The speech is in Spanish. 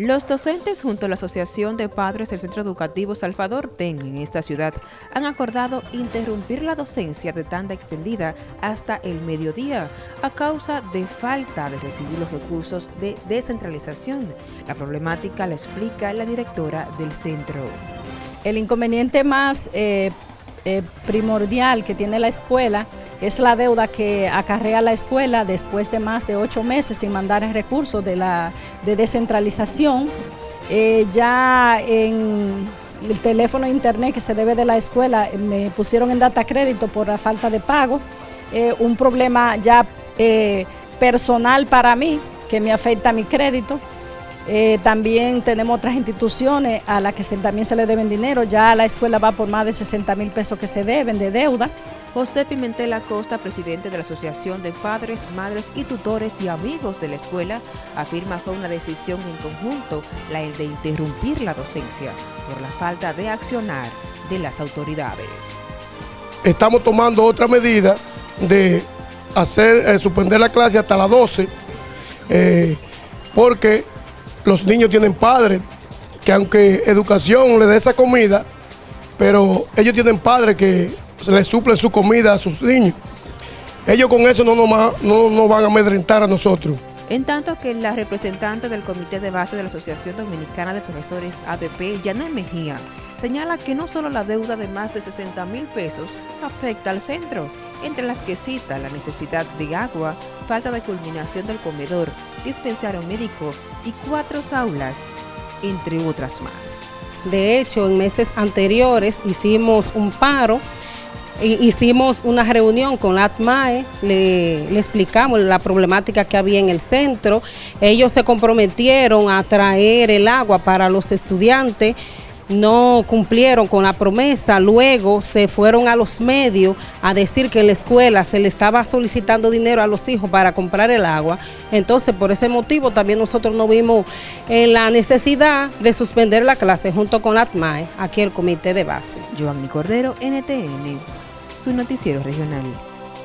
Los docentes junto a la Asociación de Padres del Centro Educativo Salvador TEN en esta ciudad han acordado interrumpir la docencia de tanda extendida hasta el mediodía a causa de falta de recibir los recursos de descentralización. La problemática la explica la directora del centro. El inconveniente más eh, eh, primordial que tiene la escuela es la deuda que acarrea la escuela después de más de ocho meses sin mandar el recurso de, la, de descentralización. Eh, ya en el teléfono internet que se debe de la escuela eh, me pusieron en data crédito por la falta de pago. un problema ya personal para mí que me afecta mi crédito. Eh, también tenemos otras instituciones a las que también se le deben dinero. Ya la escuela va por más de 60 mil pesos que se deben de deuda. José Pimentel Acosta, presidente de la Asociación de Padres, Madres y Tutores y Amigos de la Escuela, afirma fue una decisión en conjunto la de interrumpir la docencia por la falta de accionar de las autoridades. Estamos tomando otra medida de hacer eh, suspender la clase hasta las 12 eh, porque los niños tienen padres, que aunque educación le dé esa comida, pero ellos tienen padres que les suplen su comida a sus niños. Ellos con eso no nos, no van a amedrentar a nosotros. En tanto que la representante del Comité de Base de la Asociación Dominicana de Profesores ADP, Yanel Mejía, señala que no solo la deuda de más de 60 mil pesos afecta al centro, entre las que cita la necesidad de agua, falta de culminación del comedor, dispensario médico y cuatro aulas, entre otras más. De hecho, en meses anteriores hicimos un paro hicimos una reunión con la ATMAE, le, explicamos la problemática que había en el centro, ellos se comprometieron a traer el agua para los estudiantes, no cumplieron con la promesa, luego se fueron a los medios a decir que en la escuela se le estaba solicitando dinero a los hijos para comprar el agua, entonces por ese motivo también nosotros no vimos en la necesidad de suspender la clase junto con la ATMAE, aquí el comité de base. Giovanni Cordero, NTN su noticiero regional.